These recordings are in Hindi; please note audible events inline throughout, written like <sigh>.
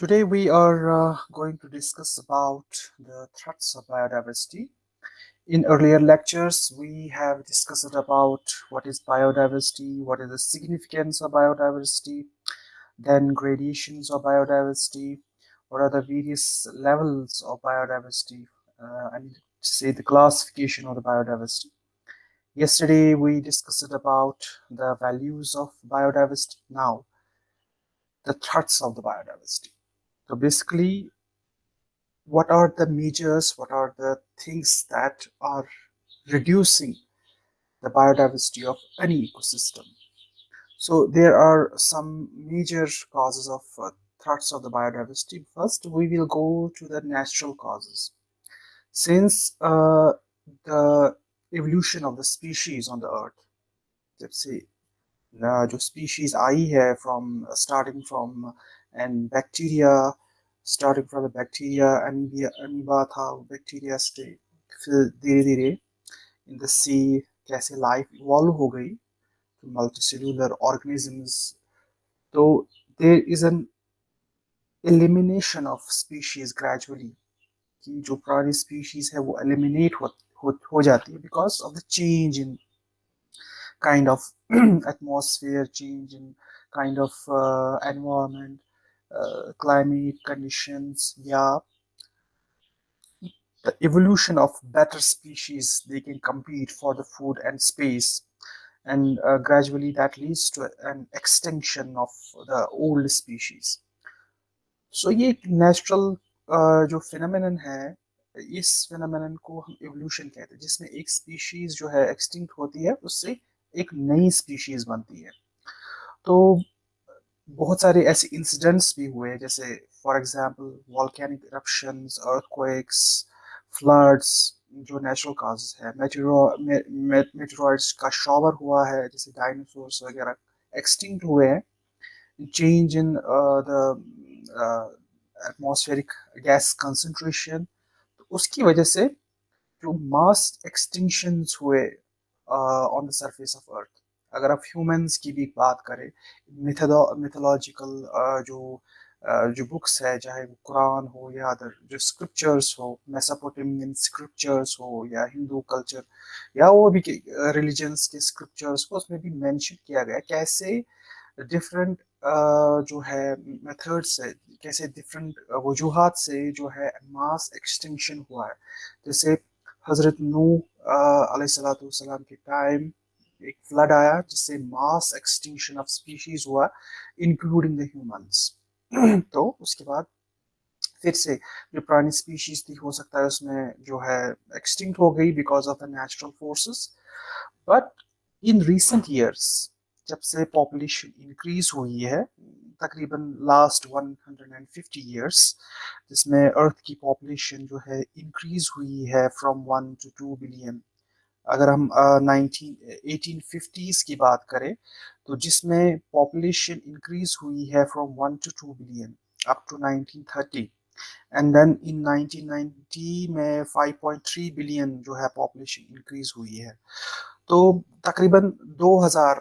Today we are uh, going to discuss about the threats of biodiversity. In earlier lectures, we have discussed about what is biodiversity, what is the significance of biodiversity, then gradations of biodiversity, what are the various levels of biodiversity, uh, I mean say the classification of the biodiversity. Yesterday we discussed about the values of biodiversity. Now, the threats of the biodiversity. So basically, what are the measures, what are the things that are reducing the biodiversity of any ecosystem? So there are some major causes of uh, threats of the biodiversity. First, we will go to the natural causes. Since uh, the evolution of the species on the earth, let's say जो species आई है from uh, starting from and bacteria starting from the bacteria amoeba amoeba था bacteria से फिर धीरे धीरे in the sea कैसे life evolve हो गई to multicellular organisms तो there is an elimination of species gradually कि जो पुरानी species है वो eliminate हो, हो, हो जाती है because of the change in kind of atmosphere change in kind of uh, environment uh, climate conditions yeah the evolution of better species they can compete for the food and space and uh, gradually that leads to an extinction of the old species so ये natural uh, जो phenomenon है इस phenomenon को हम evolution कहते हैं जिसमें एक species जो है extinct होती है उससे एक नई स्पीशीज बनती है तो बहुत सारे ऐसे इंसिडेंट्स भी हुए जैसे for example volcanic eruptions earthquakes floods जो नेचुरल काजेस है। मेटेरॉइड्स का शॉवर हुआ है, जैसे डायनासोर्स वगैरह एक्सटिंक्ट हुए हैं। Change in the atmospheric gas concentration तो उसकी वजह से जो मास एक्सटिंक्शंस हुए on the surface of earth अगर आप ह्यूमंस की भी बात करें मिथोलॉजिकल जो जो बुक्स है, चाहे वो कुरान हो या अदर जो स्क्रिप्चर्स हो मेसापोटेमियन स्क्रिप्चर्स हो या हिंदू कल्चर या वो भी रिलीजन्स के स्क्रिप्चर्स को उसमें भी मेंशन किया गया कैसे डिफरेंट जो है मेथड्स है, कैसे डिफरेंट वजूहत से जो है मास एक्सटेंशन हुआ है। जैसे हज़रत नू सलाम के टाइम एक फ्लड आया जिससे मास एक्सटिंक्शन ऑफ़ स्पीशीज हुआ इंक्लूडिंग द ह्यूमंस तो उसके बाद फिर से जो पुरानी स्पीशीज थी, हो सकता है उसमें जो है एक्सटिंक्ट हो गई because of the natural forces but in recent years जब से पॉपुलेशन इंक्रीज हुई है, तकरीबन लास्ट 150 इयर्स जिसमें अर्थ की पॉपुलेशन जो है इंक्रीज हुई है from one to two billion अगर हम नाइनटीन एटीन फिफ्टीज़ की बात करें तो जिसमें पॉपुलेशन इंक्रीज हुई है from one to two billion up to 1930 and then in 1990 में 5.3 बिलियन जो है पॉपुलेशन इंक्रीज हुई है। तो तकरीबन 2000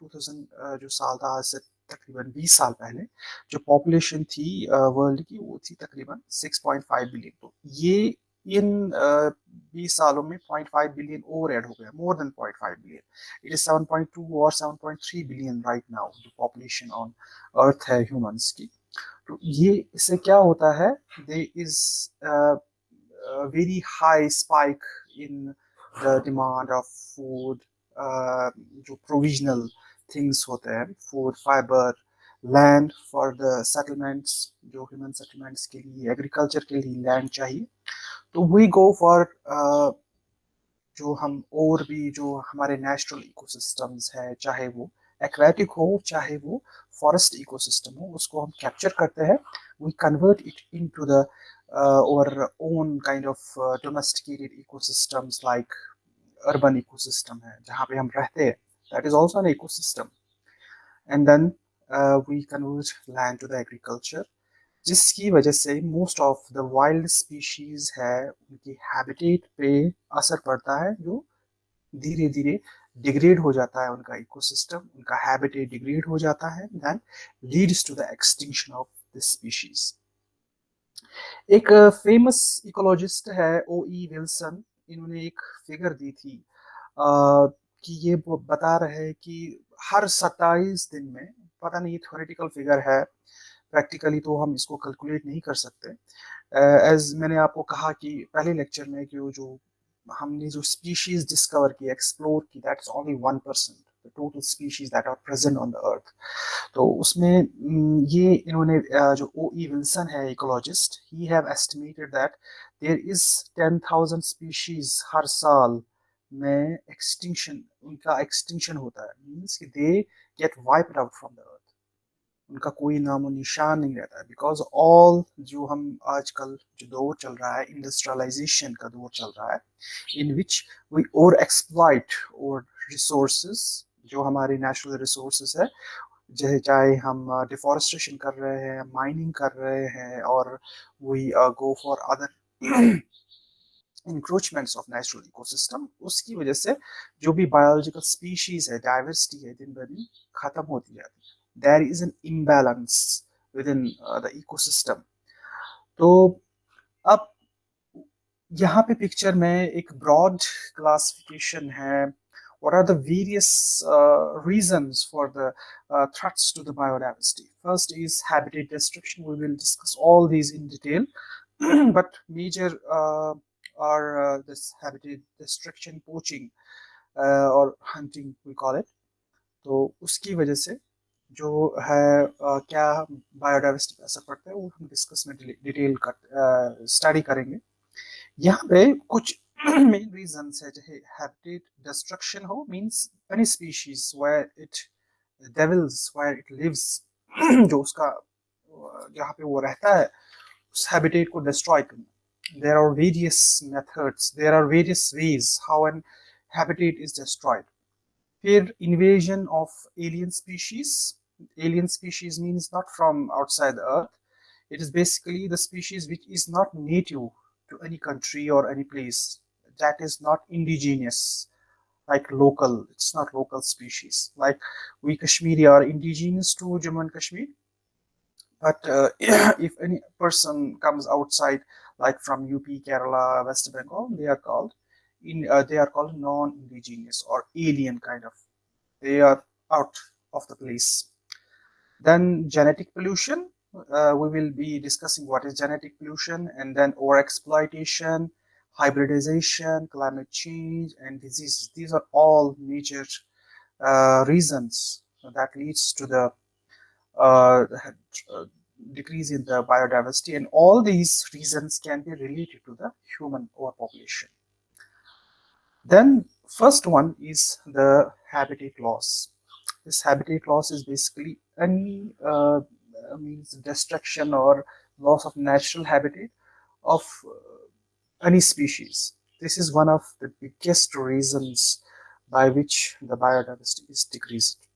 2000 जो साल था, आज से तकरीबन 20 साल पहले, जो पॉपुलेशन थी वर्ल्ड की, वो थी तकरीबन 6.5 बिलियन तो ये, इन बीस सालों में 0.5 बिलियन और ऐड हो गया more than 0.5 billion. It is 7.2 और 7.3 बिलियन राइट नाउ जो पॉपुलेशन ऑन अर्थ है ह्यूमंस की। तो ये, इससे क्या होता है? They is very high spike in the demand of food जो प्रोविजनल थिंग्स होते हैं food fibre land for the settlements जो ह्यूमन सेटलमेंट्स के लिए एग्रीकल्चर के लिए लैंड चाहिए। तो वी गो फॉर जो हम और भी जो हमारे नेचुरल इकोसिस्टम्स है चाहे वो एक्वेटिक हो चाहे वो फॉरेस्ट इकोसिस्टम हो उसको हम कैप्चर करते हैं। We convert it into the our own kind of domesticated ecosystems like urban ecosystem है जहाँ पे हम रहते हैं। That is also ecosystem. And then uh, we convert land to the agriculture. जिसकी वजह से most of the wild species है उनकी हैबिटेट पे असर पड़ता है जो धीरे धीरे डिग्रेड हो जाता है उनका इकोसिस्टम उनका हैबिटेट डिग्रेड हो जाता है then leads to the extinction of this species एक फ़ेमस इकोलॉजिस्ट है ओ ई विल्सन इन्होंने एक फिगर दी थी आ, कि ये बता रहे हैं कि हर 27 दिन में पता नहीं थ्योरेटिकल फिगर है। प्रैक्टिकली तो हम इसको कैलकुलेट नहीं कर सकते। एज uh, मैंने आपको कहा कि पहले लेक्चर में कि वो जो हमने जो स्पीशीज डिस्कवर की एक्सप्लोर की that's only one percent total species that are present on the earth तो उसमें ये इन्होंने जो ओ ई विल्सन है ecologist he have estimated that there is ten thousand species हर साल में एक्सटिंक्शन उनका एक्सटिंक्शन होता है। मीन्स कि they get wiped out from the earth उनका कोई नामो निशान नहीं रहता बिकॉज़ ऑल जो हम आजकल जो दौर चल रहा है इंडस्ट्रियलाइजेशन का दौर चल रहा है इन विच वी और एक्सप्लाइट और रिसोर्सेज जो हमारे नेचुरल रिसोर्सेज है, जैसे चाहे हम डिफॉरेस्टेशन कर रहे हैं माइनिंग कर रहे हैं, और we go for other encroachments of natural ecosystem उसकी वजह से जो भी बायोलॉजिकल स्पीशीज है डाइवर्सिटी है दिन ब दिन खत्म होती जाती है there is an imbalance within uh, the ecosystem तो अब यहाँ पे पिक्चर में एक ब्रॉड क्लासिफिकेशन है what are the various uh, reasons for the uh, threats to the biodiversity first is habitat destruction we will discuss all these in detail but major uh, are uh, this habitat destruction poaching uh, or hunting we call it. तो उसकी वजह से जो है आ, क्या बायोडाइवर्सिटी पे असर पड़ता है वो हम डिस्कस में डिटेल कर स्टडी करेंगे। यहाँ पे कुछ <clears throat> मेन रीजन है चाहे हैबिटेट डिस्ट्रक्शन हो means any species where it dwells where it lives जो उसका जहाँ पे वो रहता है उस हैबिटेट को डिस्ट्रॉय करना। there are various methods there are various ways how an habitat is destroyed. Fear invasion of alien species. Alien species means not from outside the earth. It is basically the species which is not native to any country or any place. That is not indigenous like local it's not local species. Like we kashmiri are indigenous to jammu and kashmir. But uh, <clears throat> if any person comes outside like from up kerala west bengal they are called in uh, they are called non-indigenous or alien kind of they are out of the place then genetic pollution, uh, we will be discussing what is genetic pollution and then overexploitation, hybridization, climate change, and diseases. These are all major uh, reasons that leads to the uh, decrease in the biodiversity and all these reasons can be related to the human overpopulation. Then first one is the habitat loss. This habitat loss is basically any uh, means destruction or loss of natural habitat of uh, any species. This is one of the biggest reasons by which the biodiversity is decreased.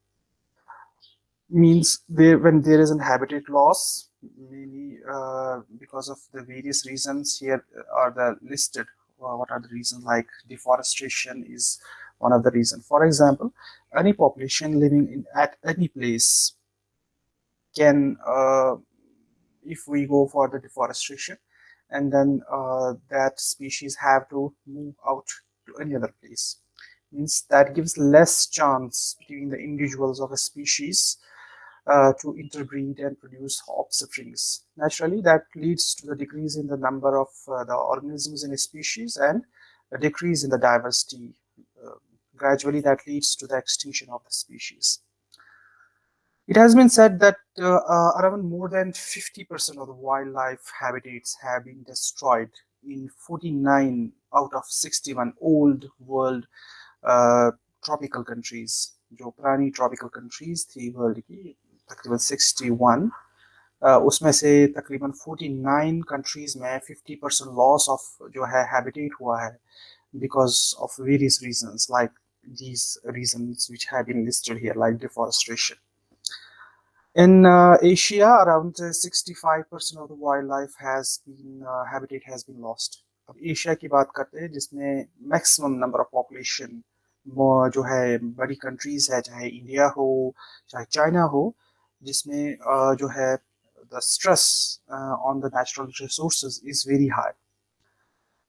Means when there is a habitat loss, maybe uh, because of the various reasons here are the listed. Uh, what are the reasons like deforestation is one of the reasons. For example, any population living in at any place can uh, if we go for the deforestation and then uh, that species have to move out to any other place means that gives less chance between the individuals of a species uh, to interbreed and produce offsprings. Naturally, that leads to the decrease in the number of uh, the organisms in a species and a decrease in the diversity. Uh, gradually, that leads to the extinction of the species. It has been said that uh, uh, around more than 50% of the wildlife habitats have been destroyed in 49 out of 61 old world uh, tropical countries. जो पुरानी ट्रॉपिकल कंट्रीज थी वर्ल्ड की तकरीबन 61 uh, उसमें से तकरीबन 49 कंट्रीज़ में 50 परसेंट लॉस ऑफ़ जो है हैबिटेट हुआ है various reasons like these reasons which have been listed here like deforestation in uh, Asia, around 65% of the wildlife has been uh, habitat has been lost. अब एशिया की बात करते हैं जिसमें मैक्सिमम नंबर ऑफ़ पॉपुलेशन जो है बड़ी कंट्रीज़ है चाहे इंडिया हो चाहे चाइना हो जिसमें जो है stress uh, on the natural resources is very high.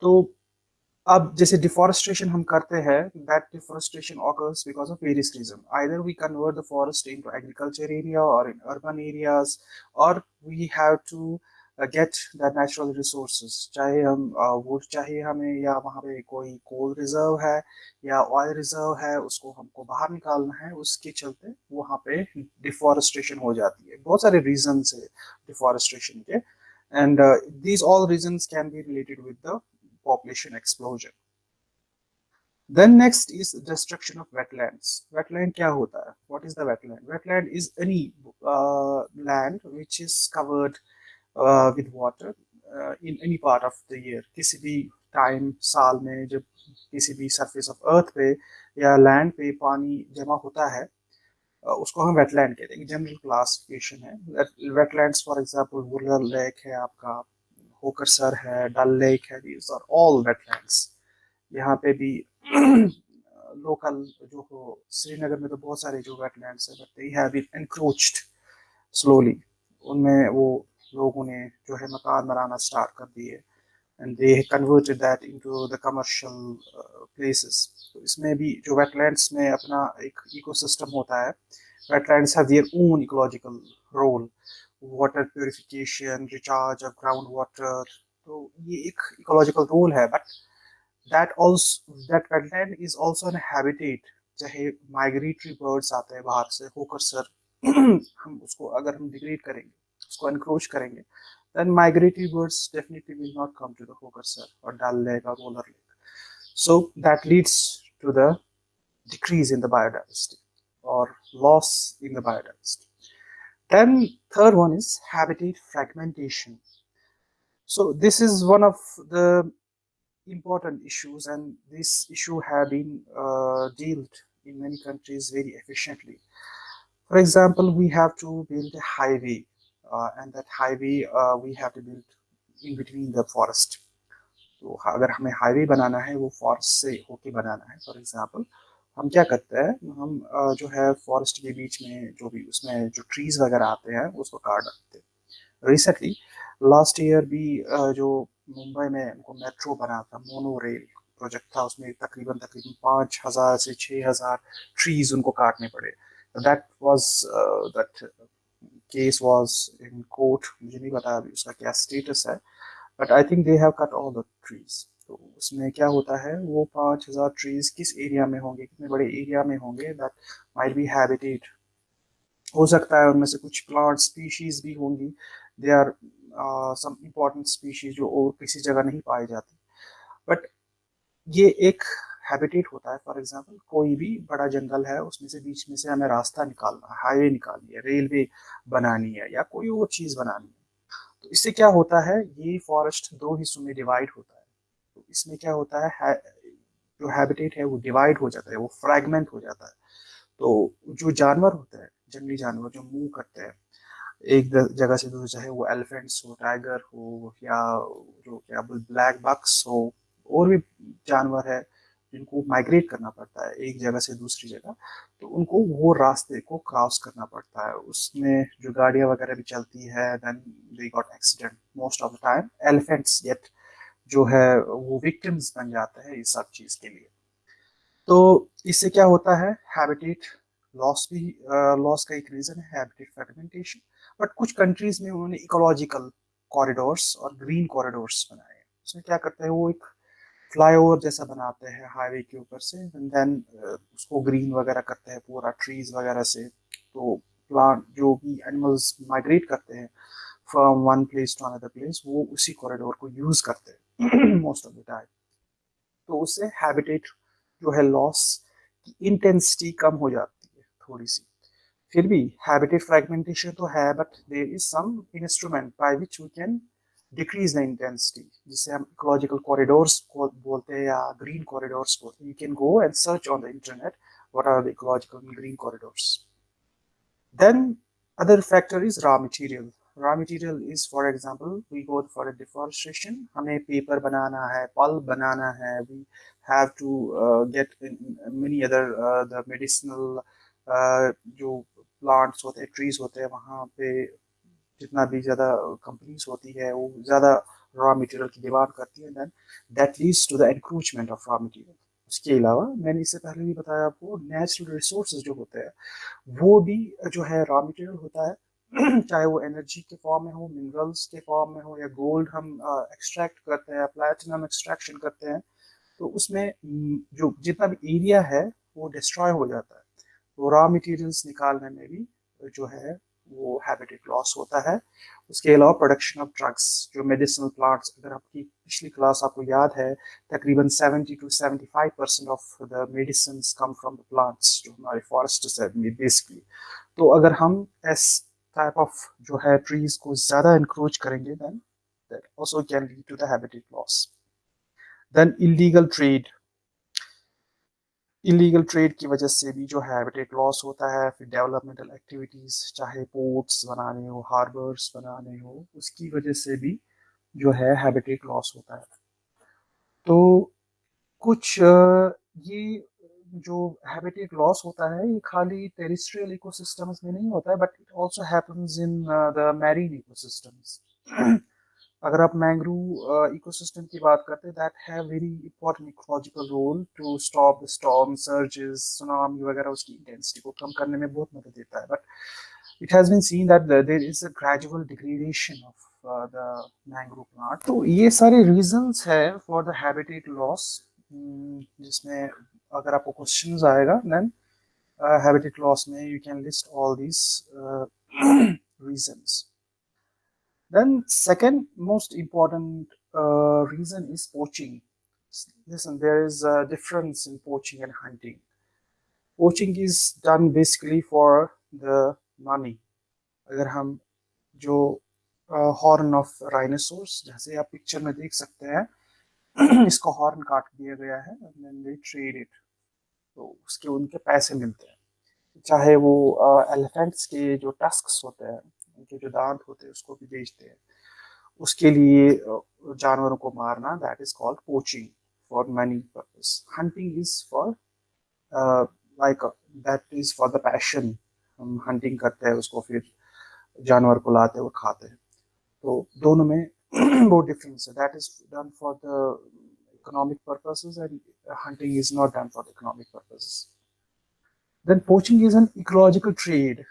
तो अब जैसे डिफॉरेस्टेशन हम करते हैं that deforestation occurs because of various reason either we convert the forest into agriculture area और इन अर्बन एरियाज़ और we have to get the natural resource चाहे हम uh, वुड चाहिए हमें या वहाँ पे कोई कोल रिज़र्व है या ऑयल रिज़र्व है उसको हमको बाहर निकालना है उसके चलते वहाँ पे डिफॉरेस्टेशन हो जाती है। बहुत सारे रीजन है डिफॉरेस्टेशन के। And these all reason can be related with the population explosion then next is destruction of wetlands. Wetland kya hota hai what is the wetland? Wetland is any uh, land which is covered with water uh, in any part of the year. किसी भी टाइम साल में जब किसी भी सरफेस ऑफ़ अर्थ पे या लैंड पे पानी जमा होता है उसको हम वेटलैंड कहते हैं। जनरल क्लासिफिकेशन है। Wetlands for example Wular lake है आपका होकरसर है डल लेक है दीज आर ऑल वेटलैंड्स यहाँ पे भी लोकल जो हो श्रीनगर में तो बहुत सारे जो वेटलैंड्स है but they have been encroached slowly उनमें वो लोगों ने जो है मकान बनाना स्टार्ट कर दिए। And they converted that into the commercial places तो इसमें भी जो वेटलैंड्स में अपना एक इकोसिस्टम होता है wetlands have their own ecological role water purification recharge of ground water तो ये एक इकोलॉजिकल रोल है but that also that wetland is also an habitat चाहे माइग्रेटरी बर्ड्स आते हैं बाहर से, होकर सर, <clears throat> हम उसको अगर हम डिग्रेड करेंगे उसको एनक्रोच करेंगे then migratory birds definitely will not come to the Hokersar or Dal Lake or Roller Lake. So that leads to the decrease in the biodiversity or loss in the biodiversity. Then third one is habitat fragmentation. So this is one of the important issues and this issue have been uh, dealt in many countries very efficiently. For example, we have to build a highway uh, and that highway uh, we have to build in between the forest. तो अगर हमें हाईवे बनाना है वो फॉरेस्ट से होके बनाना है फॉर एग्जांपल हम क्या करते हैं हम जो है फॉरेस्ट के बीच में जो भी उसमें जो ट्रीज वगैरह आते हैं उसको काट देते हैं रिसेंटली लास्ट ईयर भी जो मुंबई में उनको मेट्रो बना था मोनो रेल प्रोजेक्ट था उसमें तकरीबन तकरीबन पाँच हज़ार से छः हज़ार ट्रीज उनको काटने पड़े that was that case was in court मुझे नहीं पता अभी उसका क्या स्टेटस है but I think they have cut all the trees तो उसमें क्या होता है, वो पाँच हज़ार ट्रीज किस एरिया में होंगे, कितने बड़े एरिया में होंगे दैट माइट बी हैबिटेट हो सकता है उनमें से कुछ प्लांट स्पीशीज भी होंगी they are some important species जो और किसी जगह नहीं पाई जाती. बट ये एक हैबिटेट होता है। फॉर एग्जांपल कोई भी बड़ा जंगल है उसमें से बीच में से हमें रास्ता निकालना है हाईवे निकालनी है रेलवे बनानी है या कोई और चीज़ बनानी है। तो इससे क्या होता है ये फॉरेस्ट दो हिस्सों में डिवाइड होता है। तो इसमें क्या होता है, है जो हैबिटेट है वो डिवाइड हो जाता है वो फ्रैगमेंट हो जाता है। तो जो जानवर होते हैं जंगली जानवर जो मूव करते हैं एक जगह से दूसरी चाहे वो एलिफेंट्स हो टाइगर हो या जो क्या ब्लैक बक्स हो और भी जानवर है जिनको माइग्रेट करना पड़ता है एक जगह से दूसरी जगह तो उनको वो रास्ते को क्रॉस करना पड़ता है। उसमें जो गाड़ियाँ वगैरह भी चलती है then they got accident most of the time elephants get जो है, वो विक्टिम्स बन जाते हैं इस सब चीज़ के लिए। तो इससे क्या होता है? हैबिटेट लॉस भी लॉस का एक रीज़न है हैबिटेट फ्रेगमेंटेशन बट कुछ कंट्रीज़ में उन्होंने इकोलॉजिकल कॉरिडोर्स और ग्रीन कॉरिडोर्स बनाए। उसमें क्या करते हैं? वो एक फ्लाईओवर जैसा बनाते हैं हाईवे के ऊपर से एंड देन उसको ग्रीन वगैरह करते हैं पूरा ट्रीज वगैरह से। तो प्लांट जो भी एनिमल्स माइग्रेट करते हैं from one place to another place वो उसी कॉरिडोर को यूज़ करते हैं मोस्ट ऑफ़ द टाइम तो उससे हैबिटेट जो है लॉस की इंटेंसिटी कम हो जाती है थोड़ी सी। फिर भी हैबिटेट फ्रेगमेंटेशन तो है but there is some instrument by which we can decrease the intensity जिसे हम इकोलॉजिकल कॉरिडोर्स बोलते हैं या ग्रीन कॉरिडोर्स बोलते हैं you can go and search on the internet what are the ecological green corridors then other factor is raw material raw material is for example we go for a deforestation हमें paper बनाना है pulp बनाना है we have to uh, get many other uh, the medicinal uh, जो plants होते हैं trees होते हैं वहाँ पे जितना भी ज़्यादा कंपनीज़ होती है, वो ज़्यादा रॉ मटेरियल की डिमांड करती है then that leads to the encroachment of raw material उसके अलावा मैंने इससे पहले भी बताया आपको नेचुरल रिसोर्स जो होते हैं, वो भी जो है रॉ मटेरियल होता है, <clears throat> चाहे वो एनर्जी के फॉर्म में हो मिनरल्स के फॉर्म में हो, या गोल्ड हम एक्सट्रैक्ट करते हैं प्लेटिनम एक्सट्रैक्शन करते हैं तो उसमें जो जितना भी एरिया है, वो डिस्ट्रॉय हो जाता है। तो रॉ मटेरियल्स निकालने में भी जो है वो हैबिटेट लॉस होता है। उसके अलावा प्रोडक्शन ऑफ़ ड्रग्स जो मेडिसिनल प्लांट्स अगर आपकी पिछली क्लास आपको याद है, तकरीबन 70 to 75 percent of the medicine come from the plants जो हमारे फॉरेस्ट है बेसिकली तो अगर हम इस टाइप ऑफ़ जो है ट्रीज को ज़्यादा इंक्रोच करेंगे then that also can lead to the habitat loss then illegal trade illegal trade की वजह से भी जो हैबिटेट लॉस होता है, फिर डेवलपमेंटल एक्टिविटीज़ चाहे पोर्ट्स बनाने हो हार्बर्स बनाने हो, उसकी वजह से भी जो है हैबिटेट लॉस होता है। तो कुछ ये जो हैबिटेट लॉस होता है, ये खाली टेरिस्ट्रियल इकोसिस्टम्स में नहीं होता है but it also happens in the marine ecosystems अगर आप मैंग्रू इकोसिस्टम की बात करते हैं that have very important ecological role to stop storm surges tsunami वगैरह, उसकी इंटेंसिटी को कम करने में बहुत मदद देता है. But it has been seen that there is a gradual degradation of the mangrove plant तो ये सारे रीजंस है फॉर द हैबिटेट लॉस जिसमें अगर आपको क्वेश्चंस आएगा देन हैबिटेट लॉस में you can list all these reasons Then second most important uh, reason is poaching. Listen, there is a difference in poaching and hunting. Poaching is done basically for the money. अगर हम जो हॉर्न ऑफ़ राइनोसोर्स जैसे आप पिक्चर में देख सकते हैं इसका हॉर्न काट दिया गया है दे ट्रेड इट तो उसके उनके पैसे मिलते हैं चाहे वो एलिफेंट्स के जो टस्क होते हैं उनके जो दांत होते हैं, उसको भी बेचते हैं। उसके लिए जानवरों को मारना that is called poaching for money purpose hunting is for like that is for the passion हम हंटिंग करते हैं, उसको फिर जानवर को लाते हैं और खाते हैं। तो दोनों में <clears throat> बहुत डिफरेंस है। That is done for the economic purposes and hunting is not done for economic purposes. Then poaching is an ecological trade.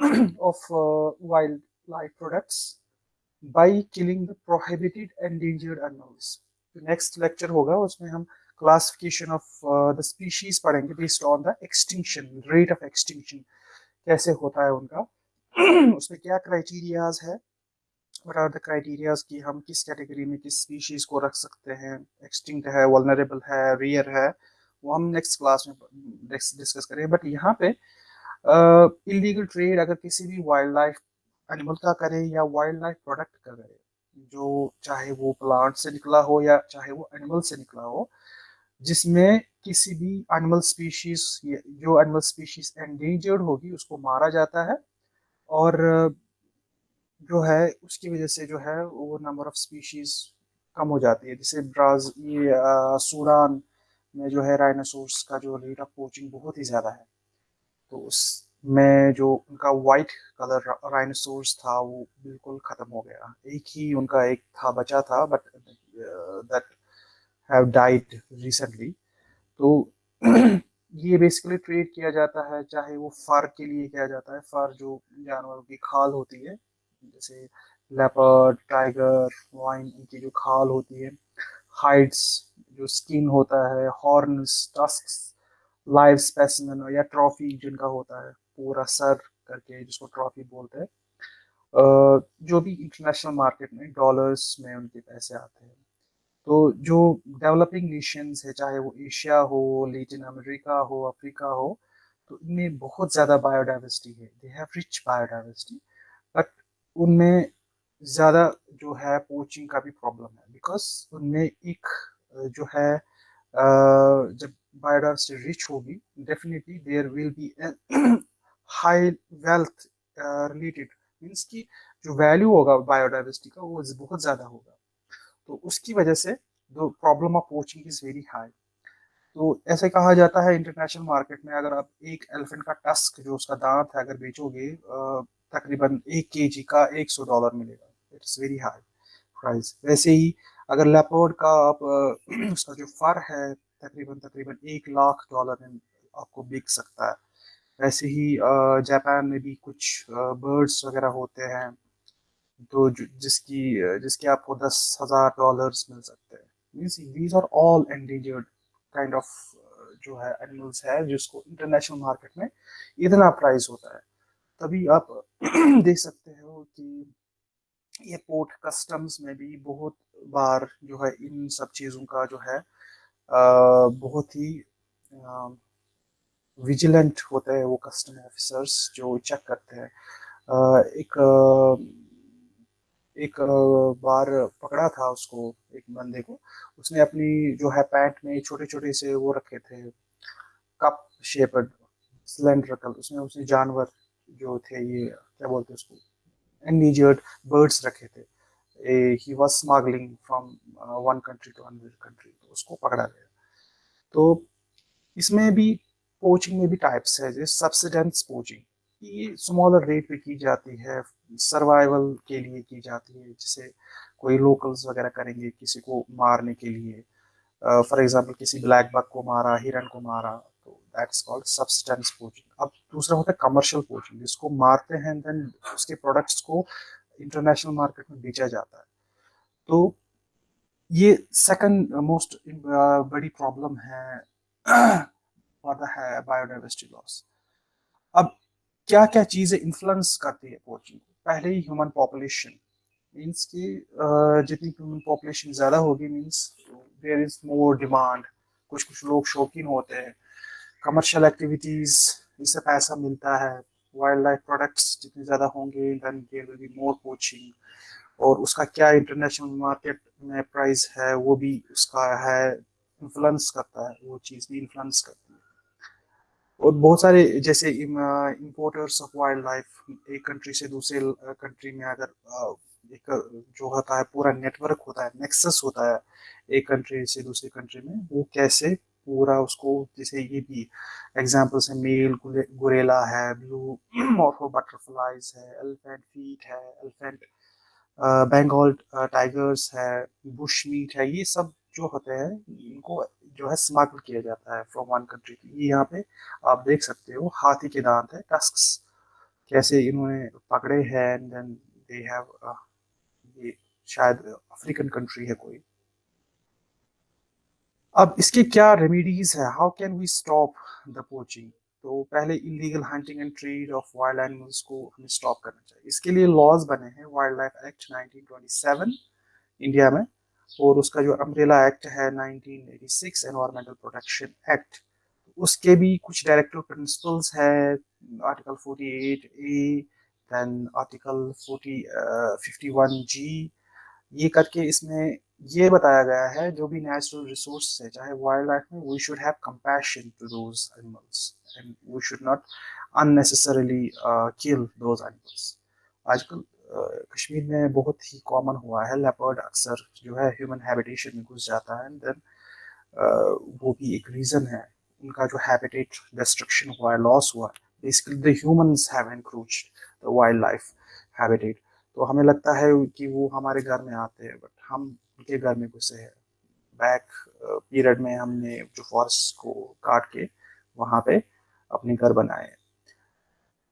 Of uh, wildlife products by killing the prohibited endangered animals. The next lecture होगा उसमें हम classification of uh, the species पढ़ेंगे based on the extinction rate of extinction कैसे होता है उनका उसमें क्या criterias है what are the criterias कि हम किस कैटेगरी में किस स्पीशीज को रख सकते हैं एक्सटिंक्ट है वल्नरेबल है रेयर है वो हम नेक्स्ट क्लास में डिस्कस करेंगे बट यहाँ पे इलीगल ट्रेड अगर किसी भी वाइल्ड लाइफ एनिमल का करे या वाइल्ड लाइफ प्रोडक्ट का करे, जो चाहे वो प्लांट से निकला हो या चाहे वो एनिमल से निकला हो, जिसमें किसी भी एनिमल स्पीशीज जो एनिमल स्पीशीज एंडेंजर्ड होगी, उसको मारा जाता है और जो है, उसकी वजह से जो है, वो नंबर ऑफ़ स्पीशीज कम हो जाती है। जैसे ब्राज, ये सूडान में जो है राइनासोर्स का जो रेट ऑफ़ पोचिंग बहुत ही ज़्यादा है। तो उसमें जो उनका वाइट कलर राइनोसोर्स था, वो बिल्कुल ख़त्म हो गया। एक ही उनका एक था, बचा था but that have died recently तो <clears throat> ये बेसिकली ट्रेड किया जाता है, चाहे वो फर के लिए किया जाता है। फर जो जानवरों की खाल होती है, जैसे लेपर्ड टाइगर वाइन इनकी जो खाल होती है हाइट्स जो स्किन होता है हॉर्न्स टस्क लाइव स्पेसिमेन या ट्रॉफी जिनका होता है, पूरा सर करके जिसको ट्रॉफी बोलते हैं जो भी इंटरनेशनल मार्केट में डॉलर्स में उनके पैसे आते हैं। तो जो डेवलपिंग नेशंस है, चाहे वो एशिया हो लेटिन अमेरिका हो अफ्रीका हो तो इनमें बहुत ज़्यादा बायोडाइवर्सिटी है। They have rich biodiversity but उनमें ज़्यादा जो है पोचिंग का भी प्रॉब्लम है। बिकॉज़ उनमें एक जो है जब biodiversity rich होगी definitely there will be a <clears throat> high wealth uh, related. Means कि जो वैल्यू होगा बायोडाइवर्सिटी का वो बहुत ज़्यादा होगा। तो उसकी वजह से the problem of poaching is very high तो ऐसे कहा जाता है इंटरनेशनल मार्केट में अगर आप एक एलिफेंट का टस्क जो उसका दांत है अगर बेचोगे तकरीबन एक के का एक सौ डॉलर मिलेगा। इट्स वेरी हाई प्राइस वैसे ही अगर लेपर्ड का आप <clears throat> उसका जो फर है तकरीबन तकरीबन एक लाख डॉलर में आपको बिक सकता है। वैसे ही जापान में भी कुछ बर्ड्स वगैरह होते हैं तो जिसकी, जिसके आपको दस हज़ार डॉलर्स मिल सकते हैं। Means these are all endangered kind of जो है एनिमल्स है, जिसको इंटरनेशनल मार्केट में इतना प्राइस होता है। तभी आप <clears throat> देख सकते हो कि ये पोर्ट कस्टम्स में भी बहुत बार जो है इन सब चीज़ों का जो है बहुत ही विजिलेंट होते हैं वो कस्टम ऑफिसर्स जो चेक करते हैं। एक एक बार पकड़ा था उसको एक बंदे को। उसने अपनी जो है पैंट में छोटे छोटे से वो रखे थे कप शेपर्ड सिलेंड्रिकल उसमें उसने जानवर जो थे ये, क्या बोलते उसको एंडीजर्ड बर्ड्स रखे थे। He was smuggling from one country to another country तो उसको पकड़ा गया। तो इसमें भी पोचिंग में भी टाइप्स है जैसे सब्सिडेंस पोचिंग ये स्मॉलर रेट पे की जाती है सर्वाइवल के लिए की जाती है जैसे कोई लोकल्स वगैरह करेंगे किसी को मारने के लिए। फॉर uh, एग्जांपल किसी ब्लैक बक को मारा हिरन को मारा तो that is called subsistence poaching अब दूसरा होता है कमर्शियल पोचिंग जिसको मारते हैं देन उसके प्रोडक्ट्स को इंटरनेशनल मार्केट में बेचा जाता है। तो ये सेकंड मोस्ट बड़ी प्रॉब्लम है <clears throat> फॉर द है बायोडाइवर्सिटी लॉस अब क्या क्या चीज़ें इन्फ्लुएंस करती है पोचिंग को? पहले ही ह्यूमन पॉपुलेशन मीन्स कि जितनी ह्यूमन पॉपुलेशन ज़्यादा होगी means there is more demand कुछ कुछ लोग शौकीन होते हैं। कमर्शियल एक्टिविटीज़ इससे पैसा मिलता है। वाइल्ड लाइफ प्रोडक्ट्स जितने ज़्यादा होंगे then there will be more poaching और उसका क्या इंटरनेशनल मार्केट में प्राइस है, वो भी उसका है इन्फ्लुएंस करता है, वो चीज़ भी इन्फ्लुएंस करती है। और बहुत सारे जैसे इम्पोर्टर्स ऑफ़ वाइल्ड लाइफ एक कंट्री से दूसरे कंट्री में अगर एक, जो होता है, पूरा नेटवर्क होता है नेक्सस होता है, एक कंट्री से दूसरी कंट्री में, वो कैसे पूरा उसको जैसे ये भी एग्ज़ाम्पल से मेल गुरेला है ब्लू मॉर्फो बटरफ्लाइज है एलिफेंट फीट है एलिफेंट बंगाल टाइगर्स है बुश मीट है, ये सब जो होते हैं, इनको जो है स्मगल किया जाता है फ्रॉम वन कंट्री ये यहाँ पे आप देख सकते हो, हाथी के दांत है टस्क्स कैसे इन्होंने पकड़े हैं एंड देन दे हैव ये शायद अफ्रीकन कंट्री है कोई। अब इसके क्या रेमेडीज है? How can we stop the poaching तो पहले illegal hunting and trade of wild animals को हमें स्टॉप करना चाहिए। इसके लिए लॉज बने हैं वाइल्ड लाइफ एक्ट 1927 इंडिया में और उसका जो अम्ब्रेला एक्ट है 1986 एनवायरमेंटल प्रोटेक्शन एक्ट उसके भी कुछ डायरेक्टिव प्रिंसिपल्स है article 48 A then article 40 51 G ये करके इसमें ये बताया गया है, जो भी नेचुरल रिसोर्स है, चाहे वाइल्ड लाइफ में we should have compassion to those animals and we should not unnecessarily kill those animals आजकल कश्मीर में बहुत ही कॉमन हुआ है लेपर्ड अक्सर जो है ह्यूमन हैबिटेशन में घुस जाता है एंड देन वो भी एक रीज़न है। उनका जो हैबिटेट डिस्ट्रक्शन हुआ है लॉस हुआ है basically the humans have encroached the wild life habitat तो हमें लगता है कि वो हमारे घर में आते हैं बट हम उनके घर में घुसे हैं बैक पीरियड में हमने जो फॉरेस्ट को काट के वहाँ पे अपने घर बनाए।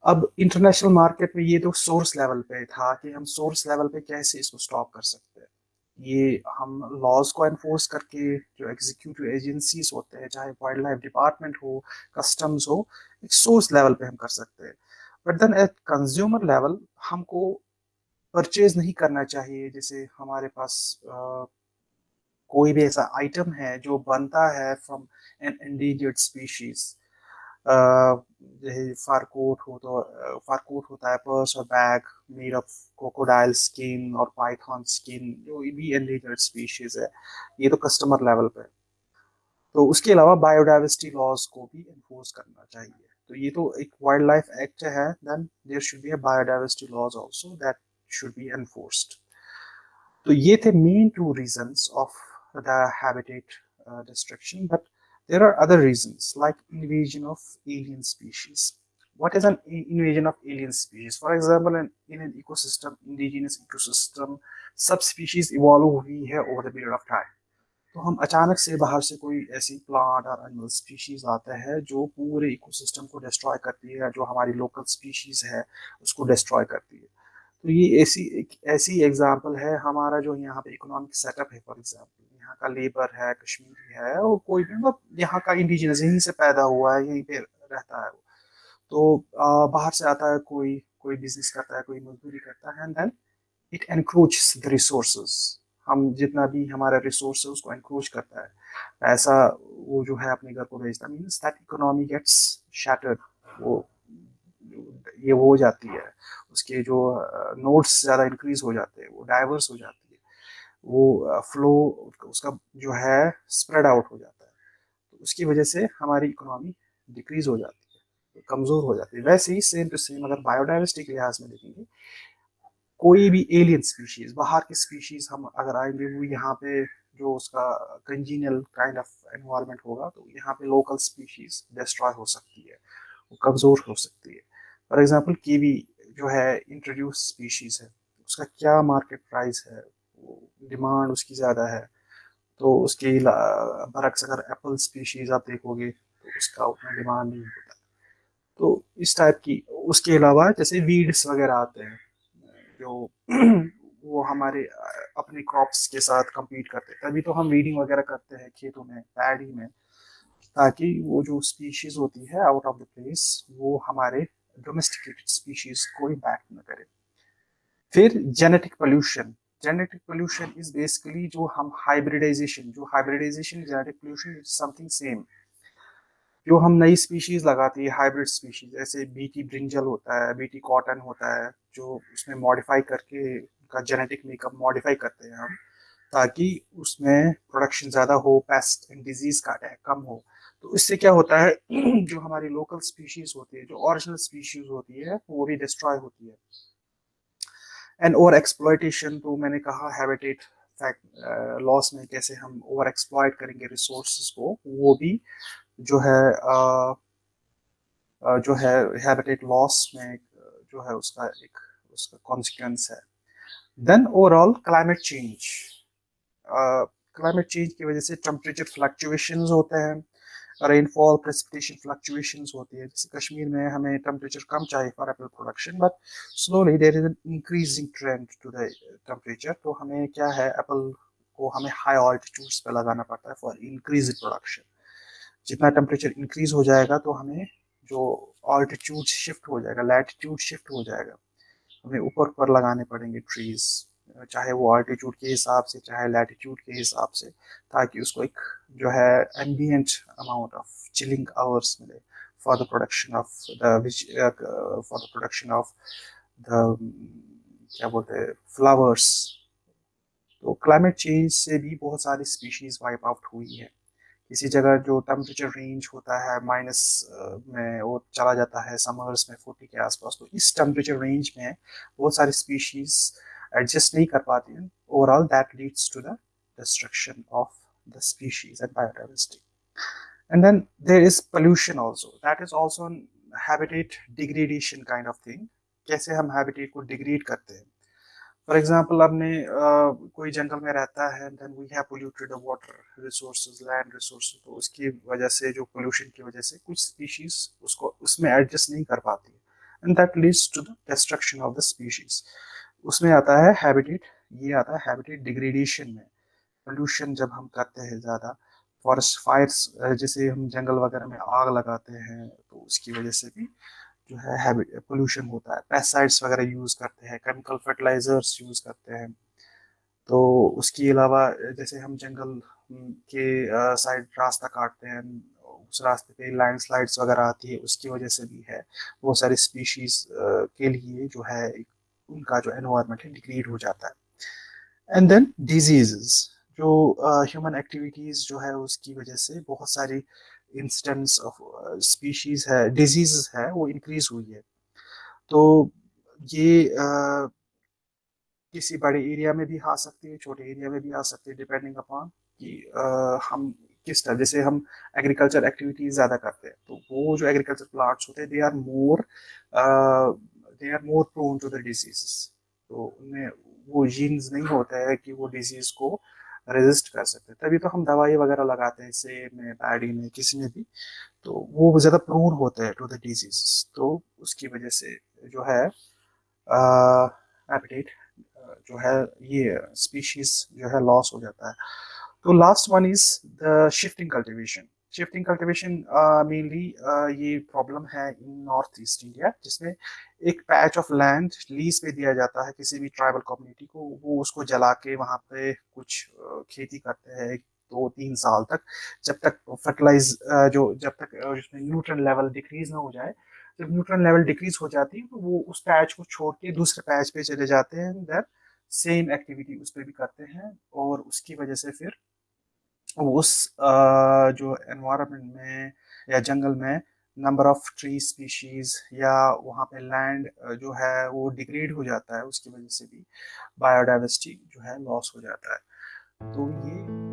अब इंटरनेशनल मार्केट में ये तो सोर्स लेवल पे था कि हम सोर्स लेवल पे कैसे इसको स्टॉप कर सकते हैं। ये हम लॉज को एनफोर्स करके जो एग्जीक्यूटिव एजेंसीज होते हैं, चाहे वाइल्ड लाइफ डिपार्टमेंट हो कस्टम्स हो, एक सोर्स लेवल पे हम कर सकते हैं। But then at consumer level हमको परचेज नहीं करना चाहिए। जैसे हमारे पास आ, कोई भी ऐसा आइटम है जो बनता है फ्रॉम एन एंडेंजर्ड स्पीशीज़ जैसे फारकोट हो तो फारकोट होता है पर्स और bag made of crocodile skin और पाइथन स्किन जो भी एंडेंजर्ड स्पीशीज है ये तो कस्टमर लेवल पे तो उसके अलावा बायोडाइवर्सिटी लॉज को भी इन्फोर्स करना चाहिए। तो ये तो एक वाइल्ड लाइफ एक्ट है then there should be a biodiversity laws also that should be enforced तो ये थे main two reasons of the habitat destruction but There are other reasons like invasion of alien species. what is an invasion of alien species for example in, in an ecosystem indigenous ecosystem subspecies evolve हुई है over the period of time तो हम अचानक से बाहर से कोई ऐसी प्लांट और एनिमल स्पीशीज आता है जो पूरे इकोसिस्टम को डिस्ट्रॉय करती है जो हमारी लोकल स्पीशीज है उसको डिस्ट्रॉय करती है तो ये ऐसी ऐसी एग्ज़ाम्पल है हमारा जो यहाँ पे इकोनॉमिक सेटअप है फॉर एग्ज़ाम्पल यहाँ का लेबर है कश्मीरी है और कोई भी मतलब यहाँ का इंडिजिनस यहीं से पैदा हुआ है यहीं पे रहता है वो। तो आ, बाहर से आता है कोई कोई बिज़नेस करता है कोई मजदूरी करता है and then it encroach the resources हम जितना भी हमारा रिसोर्स है उसको एनक्रोच करता है। पैसा वो जो है अपने घर को भेजता means that economy gets shattered वो ये वो हो जाती है, उसके जो नोट्स ज़्यादा इंक्रीज हो जाते हैं, वो डाइवर्स हो जाती है, वो फ्लो उसका जो है स्प्रेड आउट हो जाता है। तो उसकी वजह से हमारी इकोनॉमी डिक्रीज हो जाती है, कमज़ोर हो जाती है। वैसे ही सेम टू सेम अगर बायोडाइवर्सिटी के लिहाज में देखेंगे, कोई भी एलियन स्पीशीज बाहर की स्पीशीज हम अगर आएँगे, वो यहाँ पे जो उसका कंजीनियल काइंड ऑफ़ एनवायरनमेंट होगा तो यहाँ पे लोकल स्पीशीज डिस्ट्रॉय हो सकती है, वो कमज़ोर हो सकती है। फॉर एग्जांपल कीवी जो है इंट्रोड्यूस स्पीशीज है, उसका क्या मार्केट प्राइस है डिमांड उसकी ज़्यादा है तो उसके बरक्स अगर एप्पल स्पीशीज आप देखोगे तो उसका उतना डिमांड नहीं होता। तो इस टाइप की, उसके अलावा जैसे वीड्स वगैरह आते हैं, जो <clears throat> वो हमारे अपने क्रॉप्स के साथ compete करते हैं, तभी तो हम वीडिंग वगैरह करते हैं खेतों में पैडी में, ताकि वो जो स्पीशीज होती है आउट ऑफ़ द प्लेस वो हमारे डोमेस्टिकेटेड स्पीशीज को इम्पैक्ट न करे फिर genetic pollution genetic pollution is basically जो हम हाइब्रिडाइजेशन जो hybridization genetic pollution is something same जो हम नई स्पीशीज लगाती है हाइब्रिड स्पीशीज जैसे बीटी ब्रिंजल होता है बीटी कॉटन होता है, जो उसमें मॉडिफाई करके उनका जेनेटिक मेकअप मॉडिफाई करते हैं हम, ताकि उसमें प्रोडक्शन ज़्यादा हो पेस्ट एंड डिज़ीज़ का अटैक कम हो। तो इससे क्या होता है <clears throat> जो हमारी लोकल स्पीशीज होती है जो ओरिजिनल स्पीशीज होती है वो भी डिस्ट्रॉय होती है। एंड ओवर एक्सप्लॉयटेशन तो मैंने कहा हैबिटेट फैक्ट लॉस में कैसे हम ओवर एक्सप्लॉयट करेंगे रिसोर्स को वो भी जो है आ, जो है हैबिटेट लॉस में जो है उसका एक उसका कॉन्सिक्वेंस है। Then overall climate change climate change की वजह से टेम्परेचर फ्लक्चुएशंस होते हैं। रेनफॉल प्रेसिपिटेशन फ्लक्चुएशंस होती है। जैसे कश्मीर में हमें टेम्परेचर कम चाहिए for apple production but slowly there is an increasing trend to the temperature तो हमें क्या है एप्पल को हमें हाई ऑल्टीट्यूड्स पे लगाना पड़ता है फॉर इंक्रीज प्रोडक्शन जितना टेम्परेचर इंक्रीज हो जाएगा तो हमें जो ऑल्टीट्यूड शिफ्ट हो जाएगा लैटिट्यूड शिफ्ट हो जाएगा, हमें ऊपर ऊपर लगाने पड़ेंगे ट्रीज चाहे वो ऑल्टीट्यूड के हिसाब से, चाहे लैटिट्यूड के हिसाब से, ताकि उसको एक जो है ambient amount of chilling hours मिले for the production of the for the production of the क्या बोलते हैं फ्लावर्स तो क्लाइमेट चेंज से भी बहुत सारी स्पीशीज वाइप आउट हुई है। किसी जगह जो टेम्परेचर रेंज होता है माइनस में वो चला जाता है समर्स में फोर्टी के आसपास तो इस टेम्परेचर रेंज में बहुत सारी स्पीशीज एडजस्ट नहीं कर पाती हैं overall that leads to the of the species and biodiversity. And then there is pollution also. That is also a habitat degradation kind of thing. कैसे हम habitat को degrade करते हैं फॉर एग्ज़ाम्पल आपने कोई जंगल में रहता है then we have polluted water resources land resources तो उसकी वजह से, जो पोल्यूशन की वजह से कुछ स्पीशीज उसको, उसमें एडजस्ट नहीं कर पाती and that leads to the destruction of the species उसमें आता है हैबिटेट ये आता है हैबिटेट डिग्रेडेशन में। पोल्यूशन जब हम करते हैं ज़्यादा फॉरेस्ट फायर्स जैसे हम जंगल वगैरह में आग लगाते हैं तो उसकी वजह से भी जो है पोल्यूशन होता है। पेस्टिसाइड्स वगैरह यूज़ करते हैं केमिकल फर्टिलाइजर्स यूज़ करते हैं। तो उसके अलावा जैसे हम जंगल के साइड रास्ता काटते हैं, उस रास्ते पे लैंडस्लाइड्स वगैरह आती है, उसकी वजह से भी है। बहुत सारी स्पीशीज के लिए जो है उनका जो एनवायरनमेंट है डिग्रेड हो जाता है। एंड देन डिजीजेस जो ह्यूमन uh, एक्टिविटीज़ जो है उसकी वजह से बहुत सारी इंस्टेंस ऑफ़ स्पीशीज है डिज़ीज़ है वो इंक्रीज हुई है। तो ये uh, किसी बड़े एरिया में भी आ सकती है छोटे एरिया में भी आ सकती है डिपेंडिंग अपॉन कि uh, हम किस तरह जैसे हम एग्रीकल्चर एक्टिविटीज़ ज़्यादा करते हैं। तो वो जो एग्रीकल्चर प्लांट्स होते हैं they are more they are more prone to the disease तो उनमें वो जीन्स नहीं होता है कि वो डिज़ीज़ को रेजिस्ट कर सकते हैं। तभी तो हम दवाई वगैरह लगाते हैं सेब में पैडी में किसी में भी। तो वो ज़्यादा प्रोन होते हैं टू द डिज़ीज़ तो उसकी वजह से जो है एपिटेट जो है, ये स्पीशीज जो है लॉस हो जाता है। तो last one is the shifting cultivation shifting cultivation mainly ये प्रॉब्लम है इन नॉर्थ ईस्ट इंडिया जिसमें एक पैच ऑफ़ लैंड लीज पे दिया जाता है किसी भी ट्राइबल कम्युनिटी को वो उसको जला के वहाँ पे कुछ uh, खेती करते हैं दो तीन साल तक जब तक फर्टिलाइज uh, जो जब तक उसमें न्यूट्रन लेवल डिक्रीज ना हो जाए जब न्यूट्रन लेवल डिक्रीज हो जाती है तो वो उस पैच को छोड़ के दूसरे पैच पे चले जाते हैं देन सेम एक्टिविटी उस पर भी करते हैं और उसकी वजह से फिर उस जो एनवायरनमेंट में या जंगल में नंबर ऑफ़ ट्री स्पीशीज या वहाँ पे लैंड जो है वो डिग्रेड हो जाता है, उसकी वजह से भी बायोडाइवर्सिटी जो है लॉस हो जाता है। तो ये